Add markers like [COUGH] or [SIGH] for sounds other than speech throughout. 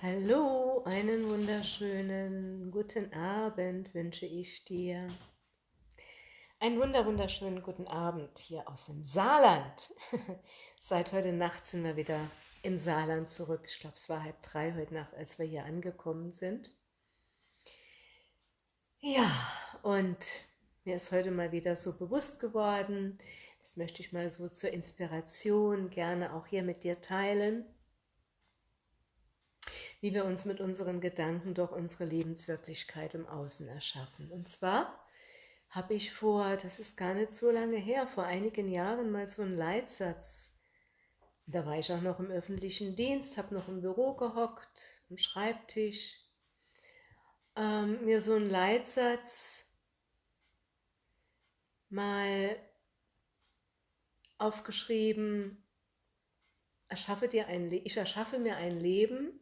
Hallo, einen wunderschönen guten Abend wünsche ich dir. Einen wunder wunderschönen guten Abend hier aus dem Saarland. [LAUGHS] Seit heute Nacht sind wir wieder im Saarland zurück. Ich glaube, es war halb drei heute Nacht, als wir hier angekommen sind. Ja, und mir ist heute mal wieder so bewusst geworden, das möchte ich mal so zur Inspiration gerne auch hier mit dir teilen, wie wir uns mit unseren Gedanken doch unsere Lebenswirklichkeit im Außen erschaffen. Und zwar habe ich vor, das ist gar nicht so lange her, vor einigen Jahren mal so einen Leitsatz, da war ich auch noch im öffentlichen Dienst, habe noch im Büro gehockt, am Schreibtisch, ähm, mir so einen Leitsatz mal aufgeschrieben, erschaffe dir ein ich erschaffe mir ein Leben,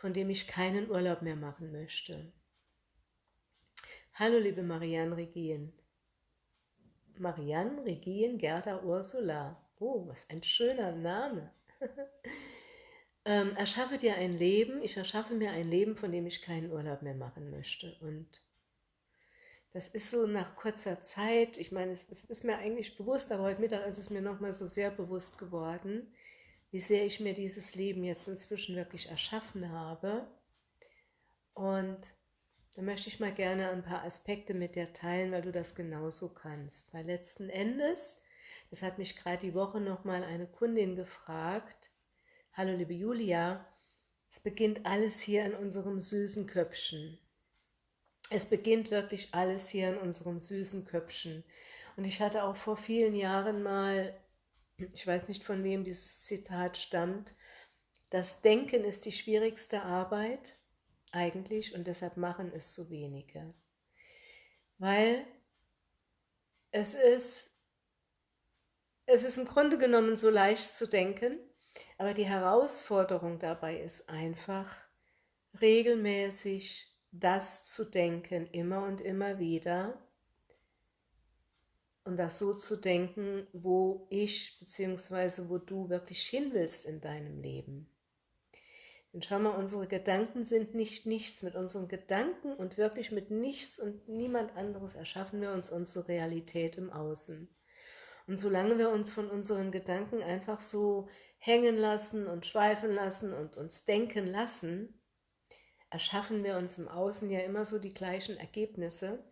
von dem ich keinen Urlaub mehr machen möchte. Hallo liebe Marianne Regien. Marianne Regien Gerda Ursula. Oh, was ein schöner Name. [LAUGHS] ähm, erschaffe dir ein Leben, ich erschaffe mir ein Leben, von dem ich keinen Urlaub mehr machen möchte. Und das ist so nach kurzer Zeit, ich meine, es, es ist mir eigentlich bewusst, aber heute Mittag ist es mir nochmal so sehr bewusst geworden, wie sehr ich mir dieses Leben jetzt inzwischen wirklich erschaffen habe. Und da möchte ich mal gerne ein paar Aspekte mit dir teilen, weil du das genauso kannst. Weil letzten Endes, das hat mich gerade die Woche nochmal eine Kundin gefragt, Hallo liebe Julia, es beginnt alles hier in unserem süßen Köpfchen. Es beginnt wirklich alles hier in unserem süßen Köpfchen. Und ich hatte auch vor vielen Jahren mal ich weiß nicht, von wem dieses Zitat stammt, das Denken ist die schwierigste Arbeit eigentlich und deshalb machen es so wenige. Weil es ist, es ist im Grunde genommen so leicht zu denken, aber die Herausforderung dabei ist einfach, regelmäßig das zu denken, immer und immer wieder, und das so zu denken, wo ich bzw. wo du wirklich hin willst in deinem Leben. Denn schau mal, unsere Gedanken sind nicht nichts. Mit unseren Gedanken und wirklich mit nichts und niemand anderes erschaffen wir uns unsere Realität im Außen. Und solange wir uns von unseren Gedanken einfach so hängen lassen und schweifen lassen und uns denken lassen, erschaffen wir uns im Außen ja immer so die gleichen Ergebnisse,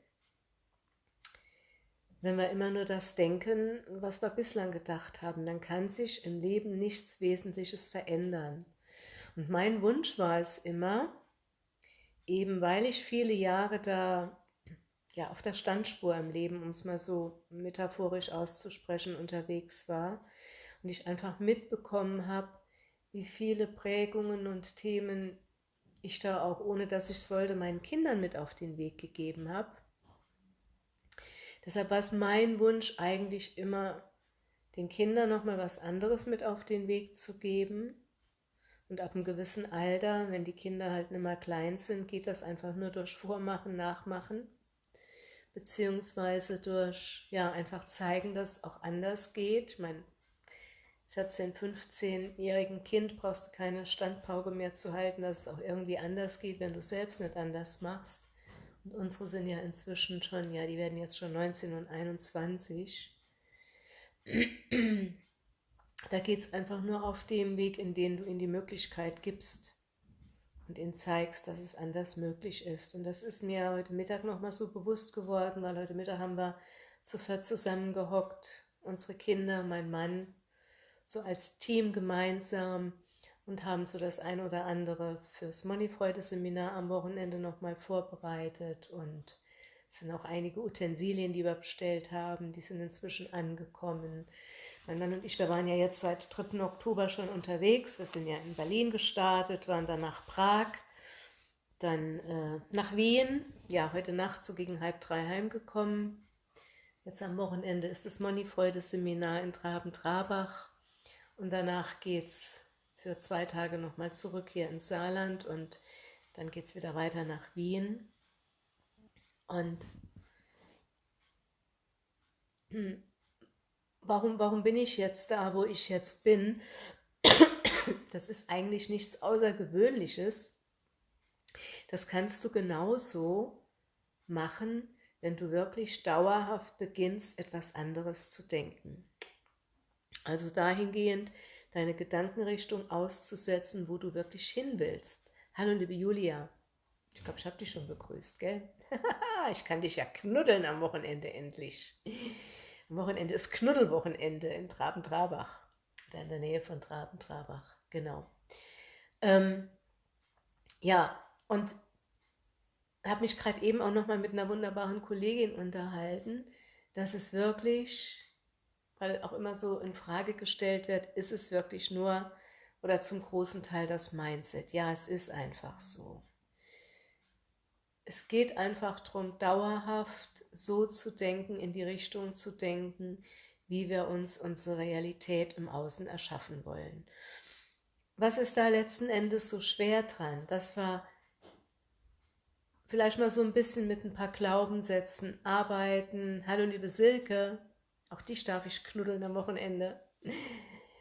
wenn wir immer nur das denken, was wir bislang gedacht haben, dann kann sich im Leben nichts Wesentliches verändern. Und mein Wunsch war es immer, eben weil ich viele Jahre da ja, auf der Standspur im Leben, um es mal so metaphorisch auszusprechen, unterwegs war und ich einfach mitbekommen habe, wie viele Prägungen und Themen ich da auch, ohne dass ich es wollte, meinen Kindern mit auf den Weg gegeben habe Deshalb war es mein Wunsch eigentlich immer, den Kindern nochmal was anderes mit auf den Weg zu geben. Und ab einem gewissen Alter, wenn die Kinder halt nicht mehr klein sind, geht das einfach nur durch Vormachen, Nachmachen, beziehungsweise durch, ja, einfach zeigen, dass es auch anders geht. Ich meine, 14-, 15-jährigen Kind brauchst du keine Standpauke mehr zu halten, dass es auch irgendwie anders geht, wenn du selbst nicht anders machst. Und unsere sind ja inzwischen schon, ja, die werden jetzt schon 19 und 21. Da geht es einfach nur auf dem Weg, in dem du ihnen die Möglichkeit gibst und ihnen zeigst, dass es anders möglich ist. Und das ist mir heute Mittag nochmal so bewusst geworden, weil heute Mittag haben wir zu viert zusammengehockt, unsere Kinder, mein Mann, so als Team gemeinsam und haben so das ein oder andere fürs Moneyfreude-Seminar am Wochenende nochmal vorbereitet und es sind auch einige Utensilien, die wir bestellt haben, die sind inzwischen angekommen. Mein Mann und ich, wir waren ja jetzt seit 3. Oktober schon unterwegs, wir sind ja in Berlin gestartet, waren dann nach Prag, dann äh, nach Wien, ja, heute Nacht so gegen halb drei heimgekommen. Jetzt am Wochenende ist das Moneyfreude-Seminar in Traben-Trabach und danach geht's für zwei Tage nochmal zurück hier ins Saarland und dann geht es wieder weiter nach Wien. Und warum, warum bin ich jetzt da, wo ich jetzt bin? Das ist eigentlich nichts Außergewöhnliches. Das kannst du genauso machen, wenn du wirklich dauerhaft beginnst, etwas anderes zu denken. Also dahingehend deine Gedankenrichtung auszusetzen, wo du wirklich hin willst. Hallo liebe Julia, ich glaube, ich habe dich schon begrüßt, gell? [LAUGHS] ich kann dich ja knuddeln am Wochenende endlich. Am Wochenende ist Knuddelwochenende in Traben-Trabach. In der Nähe von Traben-Trabach, genau. Ähm, ja, und habe mich gerade eben auch nochmal mit einer wunderbaren Kollegin unterhalten, dass es wirklich, weil auch immer so in Frage gestellt wird, ist es wirklich nur oder zum großen Teil das Mindset. Ja, es ist einfach so. Es geht einfach darum, dauerhaft so zu denken, in die Richtung zu denken, wie wir uns unsere Realität im Außen erschaffen wollen. Was ist da letzten Endes so schwer dran? Das war vielleicht mal so ein bisschen mit ein paar Glaubenssätzen arbeiten. Hallo liebe Silke, auch dich darf ich knuddeln am Wochenende.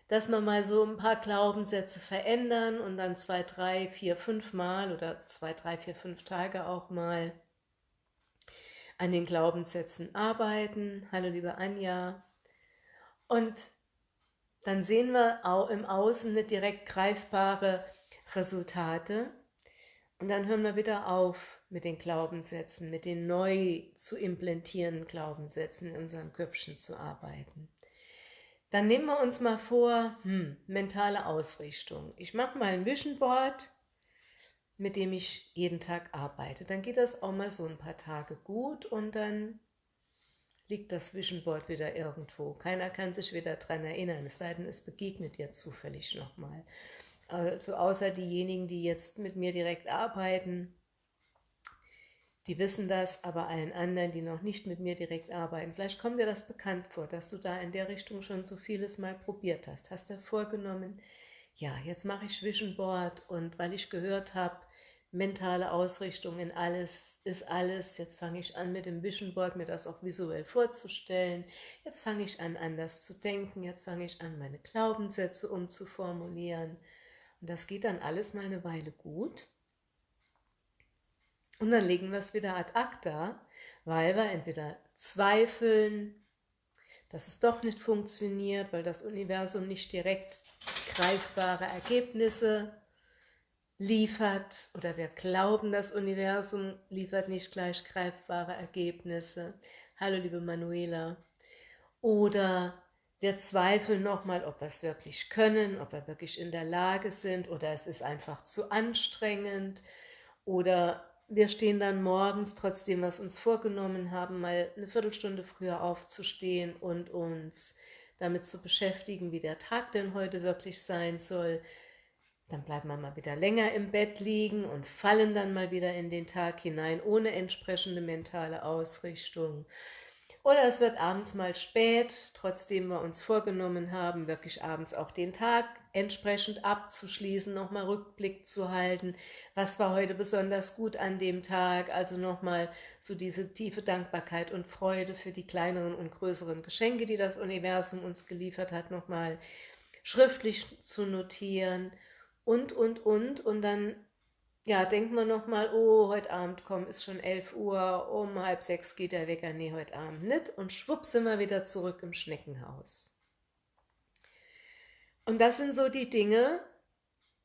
Dass man mal so ein paar Glaubenssätze verändern und dann zwei, drei, vier, fünf Mal oder zwei, drei, vier, fünf Tage auch mal an den Glaubenssätzen arbeiten. Hallo liebe Anja. Und dann sehen wir auch im Außen nicht direkt greifbare Resultate. Und dann hören wir wieder auf mit den Glaubenssätzen, mit den neu zu implementierenden Glaubenssätzen in unserem Köpfchen zu arbeiten. Dann nehmen wir uns mal vor, hm, mentale Ausrichtung. Ich mache mal ein Vision Board, mit dem ich jeden Tag arbeite. Dann geht das auch mal so ein paar Tage gut und dann liegt das Vision Board wieder irgendwo. Keiner kann sich wieder daran erinnern, es sei denn, es begegnet dir zufällig nochmal. Also außer diejenigen, die jetzt mit mir direkt arbeiten, die wissen das, aber allen anderen, die noch nicht mit mir direkt arbeiten, vielleicht kommt dir das bekannt vor, dass du da in der Richtung schon so vieles mal probiert hast. Hast du vorgenommen, ja, jetzt mache ich Vision Board und weil ich gehört habe, mentale Ausrichtung in alles ist alles, jetzt fange ich an mit dem Vision Board, mir das auch visuell vorzustellen, jetzt fange ich an anders zu denken, jetzt fange ich an meine Glaubenssätze umzuformulieren und das geht dann alles mal eine Weile gut und dann legen wir es wieder ad acta, weil wir entweder zweifeln, dass es doch nicht funktioniert, weil das Universum nicht direkt greifbare Ergebnisse liefert oder wir glauben, das Universum liefert nicht gleich greifbare Ergebnisse. Hallo liebe Manuela. Oder wir zweifeln nochmal, ob wir es wirklich können, ob wir wirklich in der Lage sind oder es ist einfach zu anstrengend oder wir stehen dann morgens, trotzdem es uns vorgenommen haben, mal eine Viertelstunde früher aufzustehen und uns damit zu beschäftigen, wie der Tag denn heute wirklich sein soll. Dann bleiben wir mal wieder länger im Bett liegen und fallen dann mal wieder in den Tag hinein, ohne entsprechende mentale Ausrichtung. Oder es wird abends mal spät, trotzdem wir uns vorgenommen haben, wirklich abends auch den Tag entsprechend abzuschließen, nochmal Rückblick zu halten, was war heute besonders gut an dem Tag, also nochmal so diese tiefe Dankbarkeit und Freude für die kleineren und größeren Geschenke, die das Universum uns geliefert hat, nochmal schriftlich zu notieren. Und, und, und, und dann ja, denkt man nochmal, oh, heute Abend komm, ist schon 11 Uhr, um halb sechs geht der Wecker, nee, heute Abend nicht. Und schwupp sind wir wieder zurück im Schneckenhaus. Und das sind so die Dinge,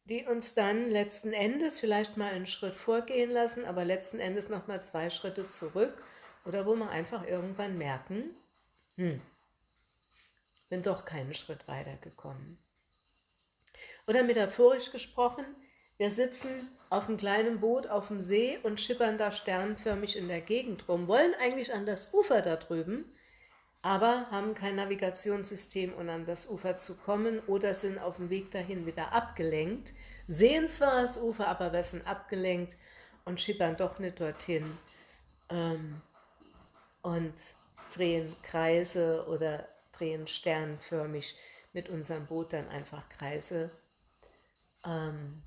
die uns dann letzten Endes vielleicht mal einen Schritt vorgehen lassen, aber letzten Endes nochmal zwei Schritte zurück oder wo wir einfach irgendwann merken, hm, bin doch keinen Schritt weitergekommen. Oder metaphorisch gesprochen, wir sitzen auf einem kleinen Boot auf dem See und schippern da sternförmig in der Gegend rum, wollen eigentlich an das Ufer da drüben, aber haben kein Navigationssystem, um an das Ufer zu kommen oder sind auf dem Weg dahin wieder abgelenkt, sehen zwar das Ufer, aber sind abgelenkt und schippern doch nicht dorthin ähm, und drehen Kreise oder drehen sternförmig mit unserem Boot dann einfach Kreise. Ähm,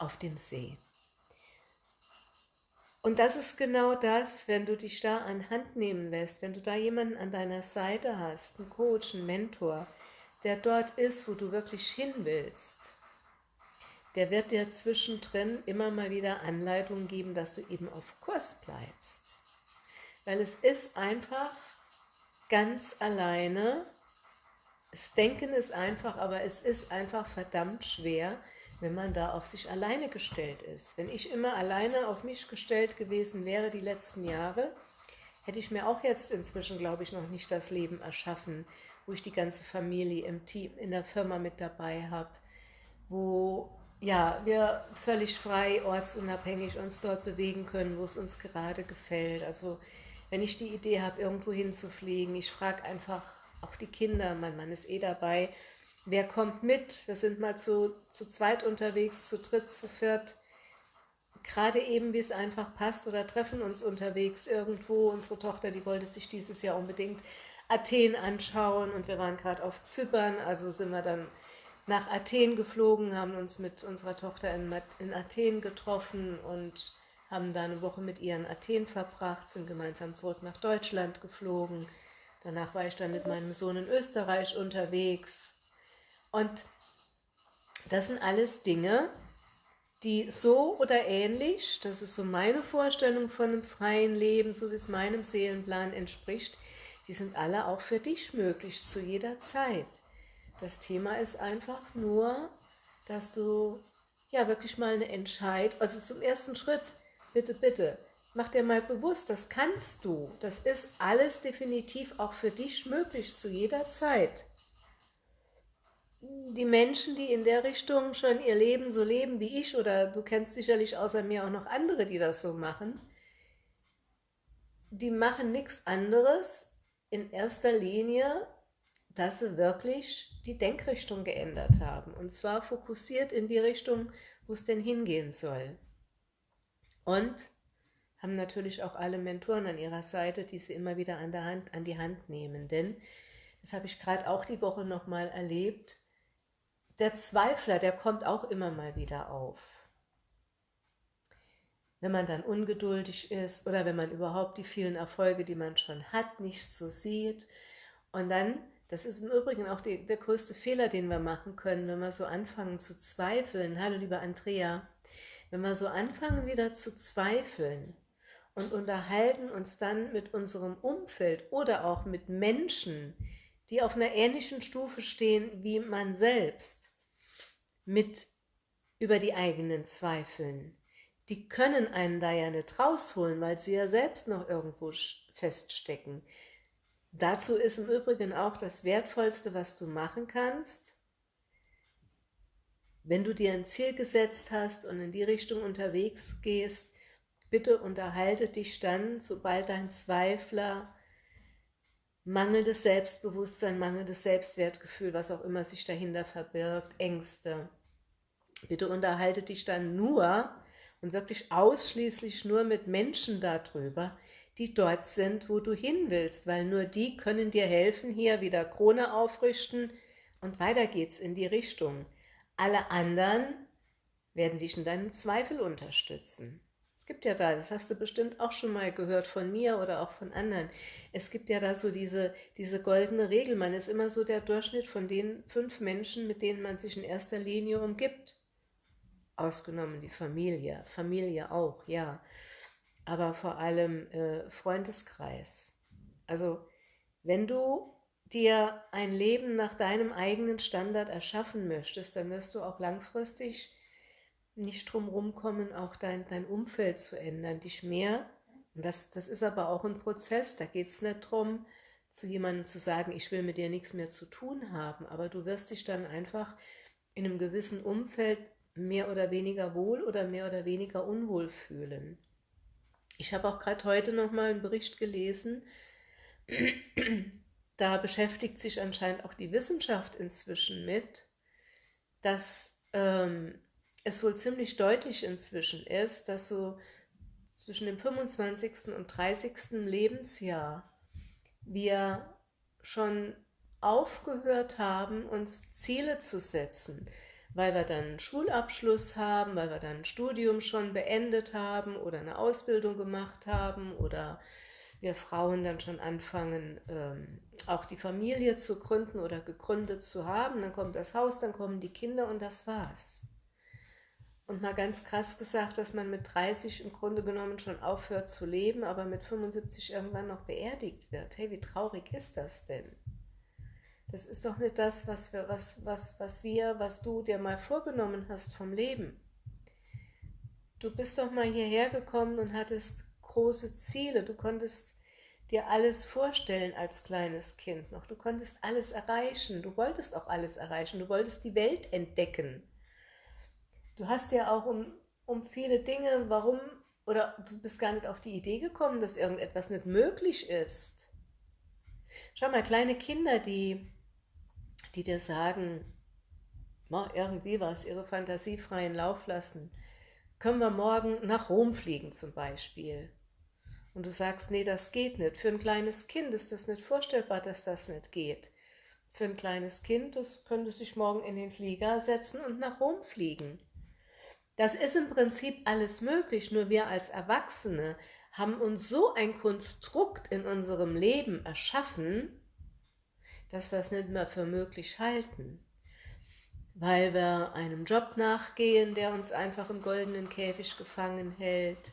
auf dem See. Und das ist genau das, wenn du dich da an Hand nehmen lässt, wenn du da jemanden an deiner Seite hast, einen Coach, einen Mentor, der dort ist, wo du wirklich hin willst, der wird dir zwischendrin immer mal wieder Anleitungen geben, dass du eben auf Kurs bleibst. Weil es ist einfach ganz alleine, das Denken ist einfach, aber es ist einfach verdammt schwer, wenn man da auf sich alleine gestellt ist. Wenn ich immer alleine auf mich gestellt gewesen wäre die letzten Jahre, hätte ich mir auch jetzt inzwischen, glaube ich, noch nicht das Leben erschaffen, wo ich die ganze Familie im Team, in der Firma mit dabei habe, wo ja, wir völlig frei, ortsunabhängig uns dort bewegen können, wo es uns gerade gefällt. Also wenn ich die Idee habe, irgendwo hinzufliegen, ich frage einfach auch die Kinder, mein Mann ist eh dabei, wer kommt mit? Wir sind mal zu, zu zweit unterwegs, zu dritt, zu viert. Gerade eben, wie es einfach passt oder treffen uns unterwegs irgendwo. Unsere Tochter, die wollte sich dieses Jahr unbedingt Athen anschauen und wir waren gerade auf Zypern, also sind wir dann nach Athen geflogen, haben uns mit unserer Tochter in, in Athen getroffen und haben da eine Woche mit ihr in Athen verbracht, sind gemeinsam zurück nach Deutschland geflogen. Danach war ich dann mit meinem Sohn in Österreich unterwegs. Und das sind alles Dinge, die so oder ähnlich, das ist so meine Vorstellung von einem freien Leben, so wie es meinem Seelenplan entspricht, die sind alle auch für dich möglich, zu jeder Zeit. Das Thema ist einfach nur, dass du ja wirklich mal eine Entscheidung, also zum ersten Schritt, bitte, bitte, Mach dir mal bewusst, das kannst du. Das ist alles definitiv auch für dich möglich zu jeder Zeit. Die Menschen, die in der Richtung schon ihr Leben so leben wie ich, oder du kennst sicherlich außer mir auch noch andere, die das so machen, die machen nichts anderes in erster Linie, dass sie wirklich die Denkrichtung geändert haben. Und zwar fokussiert in die Richtung, wo es denn hingehen soll. Und haben natürlich auch alle Mentoren an ihrer Seite, die sie immer wieder an, der Hand, an die Hand nehmen. Denn, das habe ich gerade auch die Woche nochmal erlebt, der Zweifler, der kommt auch immer mal wieder auf. Wenn man dann ungeduldig ist oder wenn man überhaupt die vielen Erfolge, die man schon hat, nicht so sieht. Und dann, das ist im Übrigen auch die, der größte Fehler, den wir machen können, wenn wir so anfangen zu zweifeln. Hallo, liebe Andrea. Wenn wir so anfangen wieder zu zweifeln, und unterhalten uns dann mit unserem Umfeld oder auch mit Menschen, die auf einer ähnlichen Stufe stehen wie man selbst, mit über die eigenen Zweifeln. Die können einen da ja nicht rausholen, weil sie ja selbst noch irgendwo feststecken. Dazu ist im Übrigen auch das Wertvollste, was du machen kannst, wenn du dir ein Ziel gesetzt hast und in die Richtung unterwegs gehst, Bitte unterhalte dich dann, sobald dein Zweifler mangelndes Selbstbewusstsein, mangelndes Selbstwertgefühl, was auch immer sich dahinter verbirgt, Ängste. Bitte unterhalte dich dann nur und wirklich ausschließlich nur mit Menschen darüber, die dort sind, wo du hin willst, weil nur die können dir helfen, hier wieder Krone aufrichten und weiter geht's in die Richtung. Alle anderen werden dich in deinen Zweifel unterstützen gibt ja da, das hast du bestimmt auch schon mal gehört von mir oder auch von anderen. Es gibt ja da so diese, diese goldene Regel. Man ist immer so der Durchschnitt von den fünf Menschen, mit denen man sich in erster Linie umgibt. Ausgenommen die Familie. Familie auch, ja. Aber vor allem äh, Freundeskreis. Also, wenn du dir ein Leben nach deinem eigenen Standard erschaffen möchtest, dann wirst du auch langfristig nicht drum rumkommen, auch dein, dein Umfeld zu ändern, dich mehr. Und das, das ist aber auch ein Prozess, da geht es nicht darum, zu jemandem zu sagen, ich will mit dir nichts mehr zu tun haben, aber du wirst dich dann einfach in einem gewissen Umfeld mehr oder weniger wohl oder mehr oder weniger unwohl fühlen. Ich habe auch gerade heute noch mal einen Bericht gelesen, da beschäftigt sich anscheinend auch die Wissenschaft inzwischen mit, dass ähm, es wohl ziemlich deutlich inzwischen ist, dass so zwischen dem 25. und 30. Lebensjahr wir schon aufgehört haben, uns Ziele zu setzen, weil wir dann einen Schulabschluss haben, weil wir dann ein Studium schon beendet haben oder eine Ausbildung gemacht haben oder wir Frauen dann schon anfangen, ähm, auch die Familie zu gründen oder gegründet zu haben. Dann kommt das Haus, dann kommen die Kinder und das war's. und mal ganz krass gesagt, dass man mit 30 im Grunde genommen schon aufhört zu leben, aber mit 75 irgendwann noch beerdigt wird. Hey, wie traurig ist das denn? Das ist doch nicht das, was wir, was, was, was wir, was du dir mal vorgenommen hast vom Leben. Du bist doch mal hierher gekommen und hattest große Ziele. Du konntest dir alles vorstellen als kleines Kind noch. Du konntest alles erreichen. Du wolltest auch alles erreichen. Du wolltest die Welt entdecken. Du hast ja auch um, um viele Dinge, warum, oder du bist gar nicht auf die Idee gekommen, dass irgendetwas nicht möglich ist. Schau mal, kleine Kinder, die die dir sagen, mach irgendwie was, ihre Fantasie freien Lauf lassen. Können wir morgen nach Rom fliegen zum Beispiel? Und du sagst, nee, das geht nicht. Für ein kleines Kind ist das nicht vorstellbar, dass das nicht geht. Für ein kleines Kind, das könnte sich morgen in den Flieger setzen und nach Rom fliegen. Das ist im Prinzip alles möglich, nur wir als Erwachsene haben uns so ein Konstrukt in unserem Leben erschaffen, dass wir es nicht mehr für möglich halten, weil wir einem Job nachgehen, der uns einfach im goldenen Käfig gefangen hält,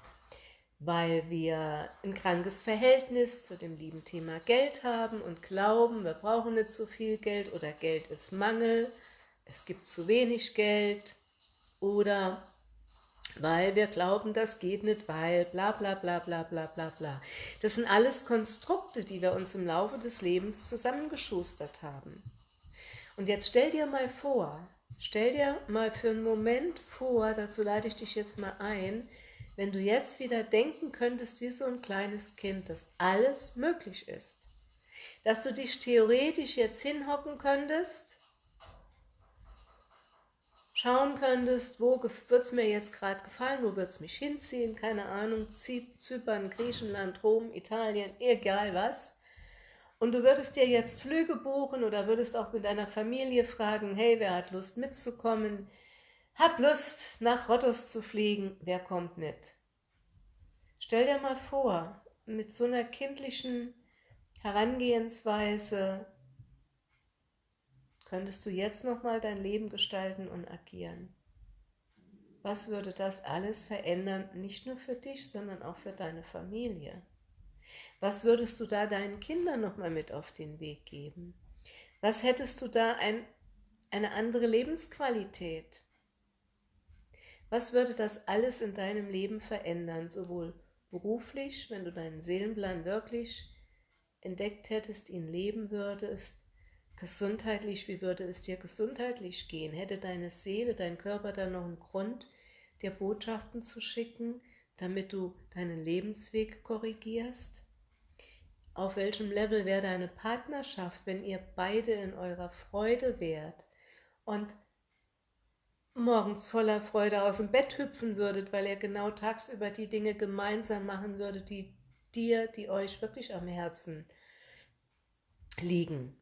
weil wir ein krankes Verhältnis zu dem lieben Thema Geld haben und glauben, wir brauchen nicht so viel Geld oder Geld ist Mangel, es gibt zu wenig Geld. Oder weil wir glauben, das geht nicht, weil bla bla bla bla bla bla bla. Das sind alles Konstrukte, die wir uns im Laufe des Lebens zusammengeschustert haben. Und jetzt stell dir mal vor, stell dir mal für einen Moment vor, dazu leite ich dich jetzt mal ein, wenn du jetzt wieder denken könntest wie so ein kleines Kind, dass alles möglich ist. Dass du dich theoretisch jetzt hinhocken könntest schauen könntest, wo wird es mir jetzt gerade gefallen, wo wird es mich hinziehen, keine Ahnung, Zypern, Griechenland, Rom, Italien, egal was. Und du würdest dir jetzt Flüge buchen oder würdest auch mit deiner Familie fragen, hey, wer hat Lust mitzukommen? Hab Lust, nach Rottos zu fliegen, wer kommt mit? Stell dir mal vor, mit so einer kindlichen Herangehensweise könntest du jetzt nochmal dein Leben gestalten und agieren. Was würde das alles verändern, nicht nur für dich, sondern auch für deine Familie? Was würdest du da deinen Kindern nochmal mit auf den Weg geben? Was hättest du da ein, eine andere Lebensqualität? Was würde das alles in deinem Leben verändern, sowohl beruflich, wenn du deinen Seelenplan wirklich entdeckt hättest, ihn leben würdest, gesundheitlich, wie würde es dir gesundheitlich gehen? Hätte deine Seele, dein Körper dann noch einen Grund, dir Botschaften zu schicken, damit du deinen Lebensweg korrigierst? Auf welchem Level wäre deine Partnerschaft, wenn ihr beide in eurer Freude wärt und morgens voller Freude aus dem Bett hüpfen würdet, weil ihr genau tagsüber die Dinge gemeinsam machen würdet, die dir, die euch wirklich am Herzen liegen.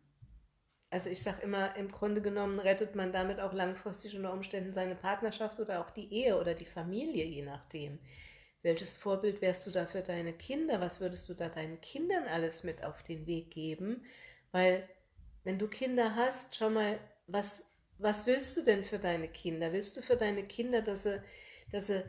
Also ich sage immer, im Grunde genommen rettet man damit auch langfristig unter Umständen seine Partnerschaft oder auch die Ehe oder die Familie, je nachdem. Welches Vorbild wärst du da für deine Kinder? Was würdest du da deinen Kindern alles mit auf den Weg geben? Weil wenn du Kinder hast, schau mal, was, was willst du denn für deine Kinder? Willst du für deine Kinder, dass sie, dass sie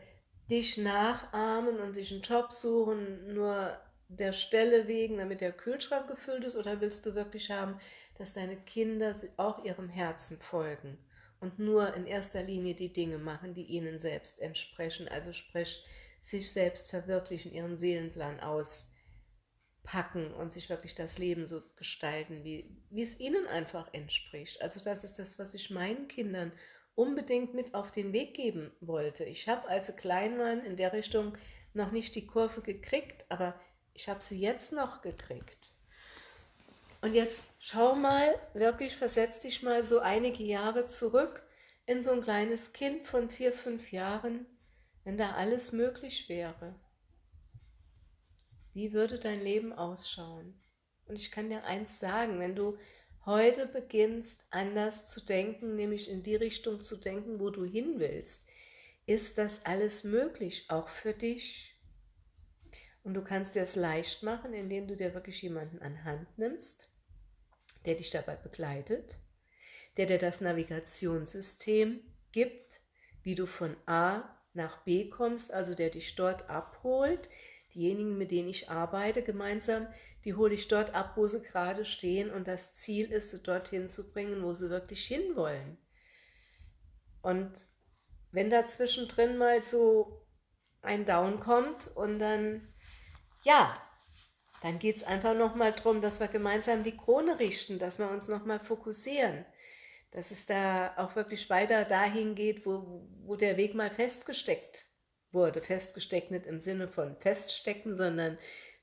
dich nachahmen und sich einen Job suchen, nur der Stelle wegen, damit der Kühlschrank gefüllt ist, oder willst du wirklich haben, dass deine Kinder auch ihrem Herzen folgen und nur in erster Linie die Dinge machen, die ihnen selbst entsprechen, also sprich, sich selbst verwirklichen, ihren Seelenplan auspacken und sich wirklich das Leben so gestalten, wie, wie es ihnen einfach entspricht. Also das ist das, was ich meinen Kindern unbedingt mit auf den Weg geben wollte. Ich habe als klein waren in der Richtung noch nicht die Kurve gekriegt, aber ich habe sie jetzt noch gekriegt. Und jetzt schau mal, wirklich versetz dich mal so einige Jahre zurück in so ein kleines Kind von vier, fünf Jahren, wenn da alles möglich wäre. Wie würde dein Leben ausschauen? Und ich kann dir eins sagen, wenn du heute beginnst, anders zu denken, nämlich in die Richtung zu denken, wo du hin willst, ist das alles möglich, auch für dich. Und du kannst dir es leicht machen, indem du dir wirklich jemanden an Hand nimmst, der dich dabei begleitet, der dir das Navigationssystem gibt, wie du von A nach B kommst, also der dich dort abholt. Diejenigen, mit denen ich arbeite gemeinsam, die hole ich dort ab, wo sie gerade stehen und das Ziel ist, sie dorthin zu bringen, wo sie wirklich hinwollen. Und wenn da zwischendrin mal so ein Down kommt und dann, ja, dann geht es einfach nochmal darum, dass wir gemeinsam die Krone richten, dass wir uns nochmal fokussieren, dass es da auch wirklich weiter dahin geht, wo, wo der Weg mal festgesteckt wurde. Festgesteckt nicht im Sinne von feststecken, sondern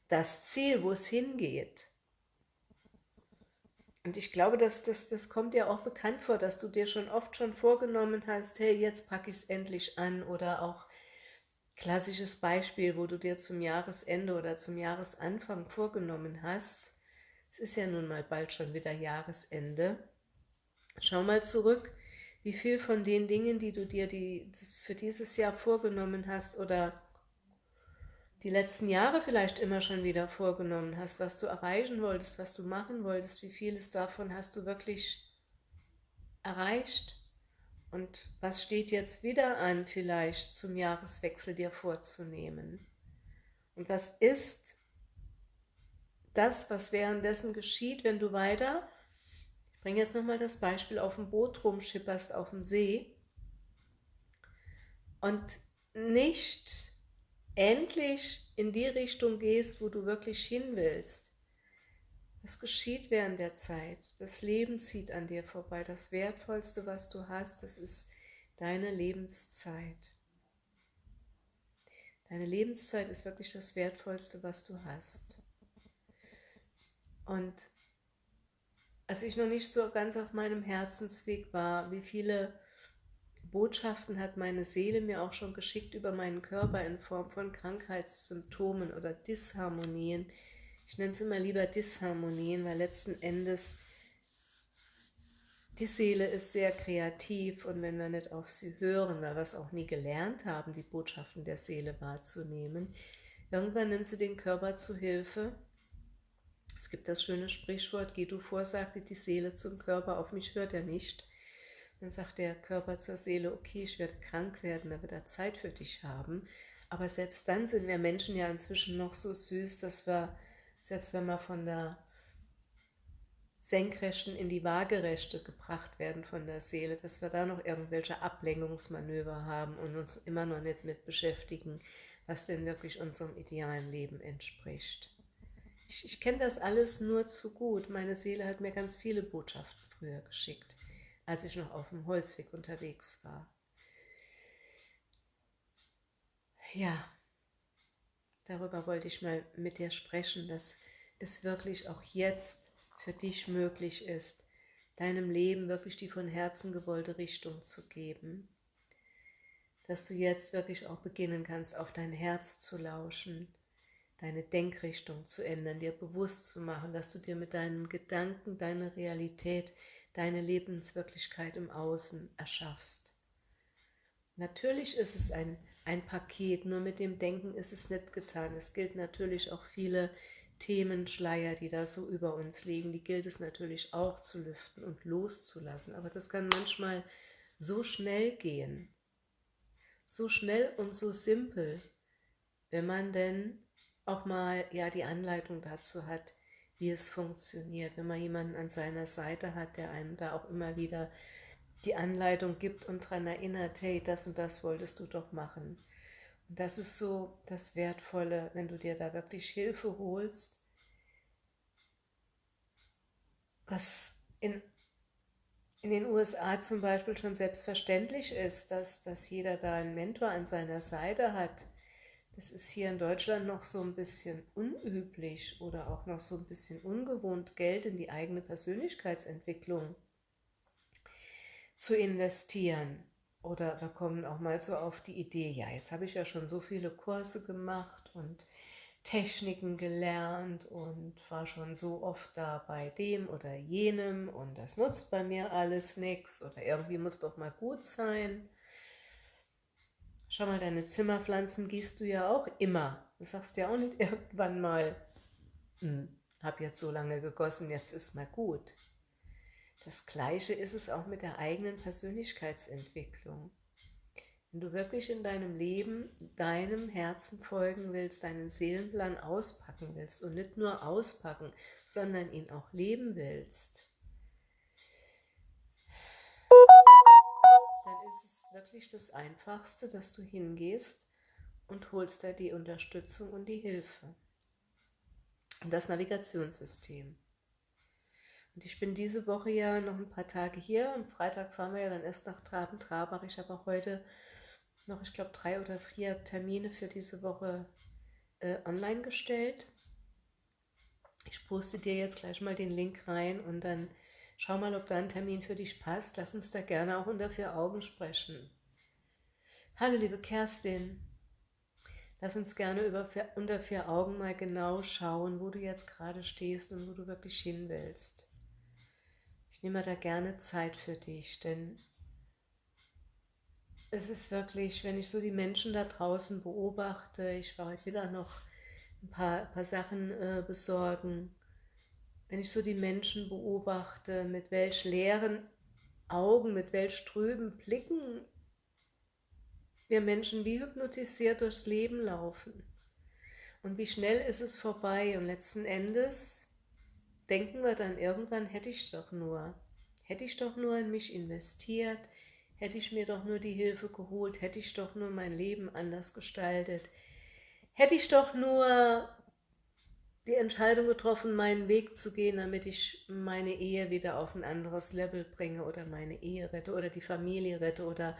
das Ziel, wo es hingeht. Und ich glaube, dass das, das kommt dir auch bekannt vor, dass du dir schon oft schon vorgenommen hast, hey, jetzt packe ich es endlich an oder auch klassisches Beispiel, wo du dir zum Jahresende oder zum Jahresanfang vorgenommen hast, es ist ja nun mal bald schon wieder Jahresende, schau mal zurück, wie viel von den Dingen, die du dir die, für dieses Jahr vorgenommen hast oder die letzten Jahre vielleicht immer schon wieder vorgenommen hast, was du erreichen wolltest, was du machen wolltest, wie vieles davon hast du wirklich erreicht und was steht jetzt wieder an, vielleicht zum Jahreswechsel dir vorzunehmen? Und was ist das, was währenddessen geschieht, wenn du weiter, ich bringe jetzt nochmal das Beispiel, auf dem Boot rumschipperst auf dem See und nicht endlich in die Richtung gehst, wo du wirklich hin willst. Was geschieht während der Zeit? Das Leben zieht an dir vorbei. Das Wertvollste, was du hast, das ist deine Lebenszeit. Deine Lebenszeit ist wirklich das Wertvollste, was du hast. Und als ich noch nicht so ganz auf meinem Herzensweg war, wie viele Botschaften hat meine Seele mir auch schon geschickt über meinen Körper in Form von Krankheitssymptomen oder Disharmonien. Ich nenne es immer lieber Disharmonien, weil letzten Endes die Seele ist sehr kreativ und wenn wir nicht auf sie hören, weil wir es auch nie gelernt haben, die Botschaften der Seele wahrzunehmen, irgendwann nimmt sie den Körper zu Hilfe. Es gibt das schöne Sprichwort, geh du vor, sagte die Seele zum Körper, auf mich hört er nicht. Dann sagt der Körper zur Seele, okay, ich werde krank werden, da wird er Zeit für dich haben. Aber selbst dann sind wir Menschen ja inzwischen noch so süß, dass wir, selbst wenn wir von der Senkrechten in die Waagerechte gebracht werden von der Seele, dass wir da noch irgendwelche Ablenkungsmanöver haben und uns immer noch nicht mit beschäftigen, was denn wirklich unserem idealen Leben entspricht. Ich, ich kenne das alles nur zu gut. Meine Seele hat mir ganz viele Botschaften früher geschickt als ich noch auf dem Holzweg unterwegs war. Ja, darüber wollte ich mal mit dir sprechen, dass es wirklich auch jetzt für dich möglich ist, deinem Leben wirklich die von Herzen gewollte Richtung zu geben. Dass du jetzt wirklich auch beginnen kannst, auf dein Herz zu lauschen, deine Denkrichtung zu ändern, dir bewusst zu machen, dass du dir mit deinen Gedanken deine Realität deine Lebenswirklichkeit im Außen erschaffst. Natürlich ist es ein, ein Paket, nur mit dem Denken ist es nicht getan. Es gilt natürlich auch viele Themenschleier, die da so über uns liegen, die gilt es natürlich auch zu lüften und loszulassen. Aber das kann manchmal so schnell gehen, so schnell und so simpel, wenn man denn auch mal ja die Anleitung dazu hat, wie es funktioniert, wenn man jemanden an seiner Seite hat, der einem da auch immer wieder die Anleitung gibt und daran erinnert, hey, das und das wolltest du doch machen. Und das ist so das Wertvolle, wenn du dir da wirklich Hilfe holst, was in, in den USA zum Beispiel schon selbstverständlich ist, dass, dass jeder da einen Mentor an seiner Seite hat, das ist hier in Deutschland noch so ein bisschen unüblich oder auch noch so ein bisschen ungewohnt, Geld in die eigene Persönlichkeitsentwicklung zu investieren. Oder wir kommen auch mal so auf die Idee, ja, jetzt habe ich ja schon so viele Kurse gemacht und Techniken gelernt und war schon so oft da bei dem oder jenem und das nutzt bei mir alles nichts oder irgendwie muss doch mal gut sein. Schau mal, deine Zimmerpflanzen gießt du ja auch immer. Du sagst ja auch nicht [LAUGHS] irgendwann mal, hm, hab jetzt so lange gegossen, jetzt ist mal gut. Das Gleiche ist es auch mit der eigenen Persönlichkeitsentwicklung. wenn du wirklich in deinem Leben deinem Herzen folgen willst, deinen Seelenplan auspacken willst und nicht nur auspacken, sondern ihn auch leben willst, dann ist es wirklich das Einfachste, dass du hingehst und holst dir die Unterstützung und die Hilfe. Und das Navigationssystem. Und ich bin diese Woche ja noch ein paar Tage hier. Am Freitag fahren wir ja dann erst nach Traben-Trabach. Ich habe auch heute noch, ich glaube, drei oder vier Termine für diese Woche äh, online gestellt. Ich poste dir jetzt gleich mal den Link rein und dann schau mal, ob da ein Termin für dich passt. Lass uns da gerne auch unter vier Augen sprechen. Hallo liebe Kerstin, lass uns gerne über unter vier Augen mal genau schauen, wo du jetzt gerade stehst und wo du wirklich hin willst. Ich nehme da gerne Zeit für dich, denn es ist wirklich, wenn ich so die Menschen da draußen beobachte, ich war heute wieder noch ein paar, paar Sachen äh, besorgen, wenn ich so die Menschen beobachte, mit welch leeren Augen, mit welch trüben Blicken wir Menschen wie hypnotisiert durchs Leben laufen. Und wie schnell ist es vorbei und letzten Endes denken wir dann irgendwann, hätte ich doch nur, hätte ich doch nur in mich investiert, Hätte ich mir doch nur die Hilfe geholt, hätte ich doch nur mein Leben anders gestaltet, hätte ich doch nur die Entscheidung getroffen, meinen Weg zu gehen, damit ich meine Ehe wieder auf ein anderes Level bringe oder meine Ehe rette oder die Familie rette oder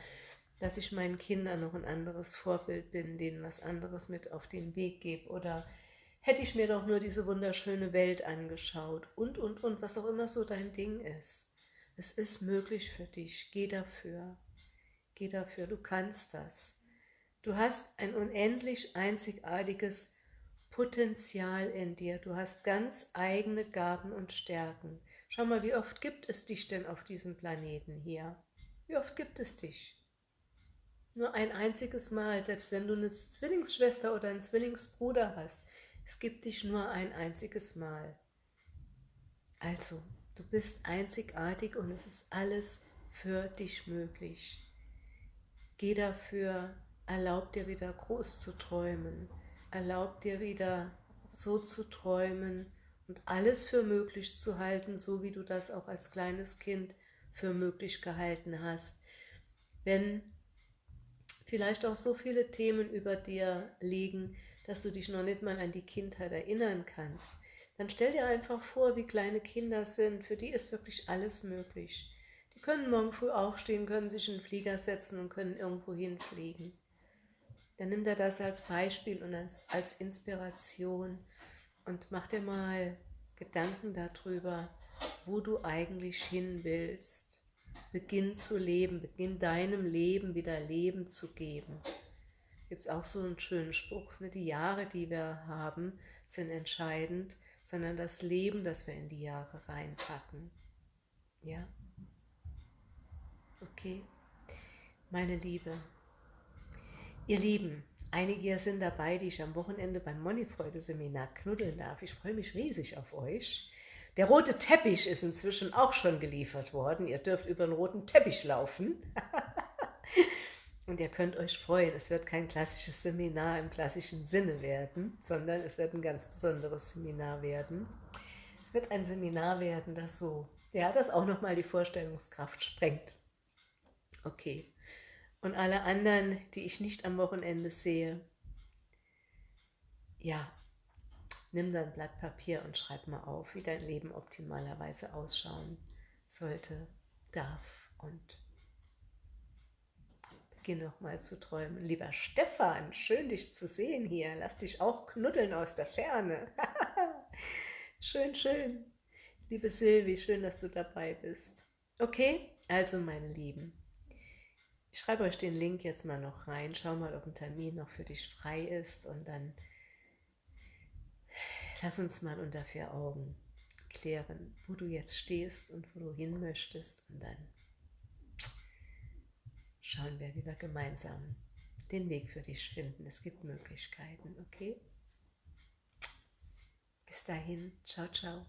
dass ich meinen Kindern noch ein anderes Vorbild bin, denen was anderes mit auf den Weg gebe oder hätte ich mir doch nur diese wunderschöne Welt angeschaut und, und, und, was auch immer so dein Ding ist. Es ist möglich für dich. Geh dafür. Geh dafür. Du kannst das. Du hast ein unendlich einzigartiges Potenzial in dir. Du hast ganz eigene Gaben und Stärken. Schau mal, wie oft gibt es dich denn auf diesem Planeten hier? Wie oft gibt es dich? Nur ein einziges Mal, selbst wenn du eine Zwillingsschwester oder einen Zwillingsbruder hast. Es gibt dich nur ein einziges Mal. Also, Du bist einzigartig und es ist alles für dich möglich. Geh dafür, erlaub dir wieder groß zu träumen, erlaub dir wieder so zu träumen und alles für möglich zu halten, so wie du das auch als kleines Kind für möglich gehalten hast. Wenn vielleicht auch so viele Themen über dir liegen, dass du dich noch nicht mal an die Kindheit erinnern kannst, dann stell dir einfach vor, wie kleine Kinder sind, für die ist wirklich alles möglich. Die können morgen früh aufstehen, können sich in den Flieger setzen und können irgendwo hinfliegen. Dann nimm dir das als Beispiel und als, als Inspiration und mach dir mal Gedanken darüber, wo du eigentlich hin willst. Beginn zu leben, beginn deinem Leben wieder Leben zu geben. Gibt es auch so einen schönen Spruch, ne? die Jahre, die wir haben, sind entscheidend sondern das Leben, das wir in die Jahre reinpacken. Ja? Okay? Meine Liebe, ihr Lieben, einige hier sind dabei, die ich am Wochenende beim Moneyfreude-Seminar knuddeln darf. Ich freue mich riesig auf euch. Der rote Teppich ist inzwischen auch schon geliefert worden. Ihr dürft über den roten Teppich laufen. [LAUGHS] Und ihr könnt euch freuen, es wird kein klassisches Seminar im klassischen Sinne werden, sondern es wird ein ganz besonderes Seminar werden. Es wird ein Seminar werden, das so, ja, das auch nochmal die Vorstellungskraft sprengt. Okay. Und alle anderen, die ich nicht am Wochenende sehe, ja, nimm dein Blatt Papier und schreib mal auf, wie dein Leben optimalerweise ausschauen sollte, darf und Geh nochmal zu träumen. Lieber Stefan, schön dich zu sehen hier. Lass dich auch knuddeln aus der Ferne. [LAUGHS] schön, schön. Liebe Silvi, schön, dass du dabei bist. Okay, also meine Lieben, ich schreibe euch den Link jetzt mal noch rein. Schau mal, ob ein Termin noch für dich frei ist und dann lass uns mal unter vier Augen klären, wo du jetzt stehst und wo du hin möchtest und dann schauen wir, wie wir gemeinsam den Weg für dich finden. Es gibt Möglichkeiten, okay? Bis dahin, ciao, ciao.